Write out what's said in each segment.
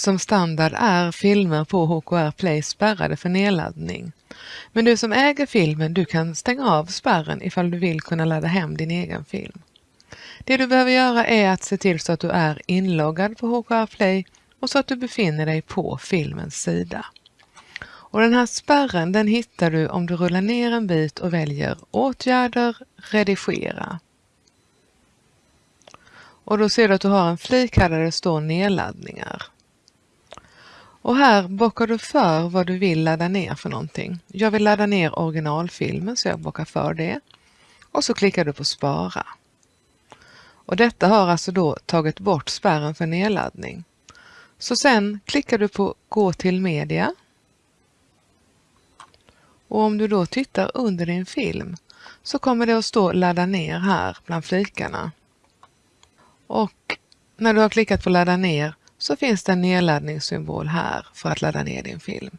Som standard är filmer på HKR Play spärrade för nedladdning. Men du som äger filmen, du kan stänga av spärren ifall du vill kunna ladda hem din egen film. Det du behöver göra är att se till så att du är inloggad på HKR Play och så att du befinner dig på filmens sida. Och den här spärren den hittar du om du rullar ner en bit och väljer Åtgärder, redigera. Och då ser du att du har en flik här där det står nedladdningar. Och här bockar du för vad du vill ladda ner för någonting. Jag vill ladda ner originalfilmen så jag bockar för det. Och så klickar du på spara. Och detta har alltså då tagit bort spärren för nedladdning. Så sen klickar du på Gå till media. Och om du då tittar under din film så kommer det att stå ladda ner här bland flikarna. Och när du har klickat på ladda ner så finns det en nedladdningssymbol här för att ladda ner din film.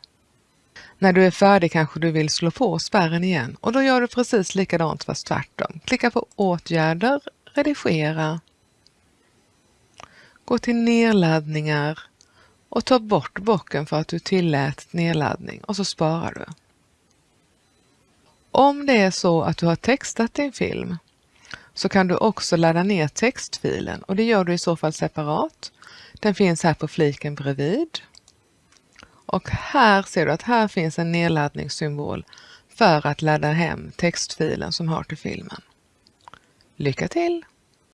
När du är färdig kanske du vill slå på spärren igen och då gör du precis likadant fast tvärtom. Klicka på åtgärder, redigera, gå till nedladdningar och ta bort bocken för att du tillät nedladdning och så sparar du. Om det är så att du har textat din film så kan du också ladda ner textfilen och det gör du i så fall separat. Den finns här på fliken bredvid. Och här ser du att här finns en nedladdningssymbol för att ladda hem textfilen som hör till filmen. Lycka till!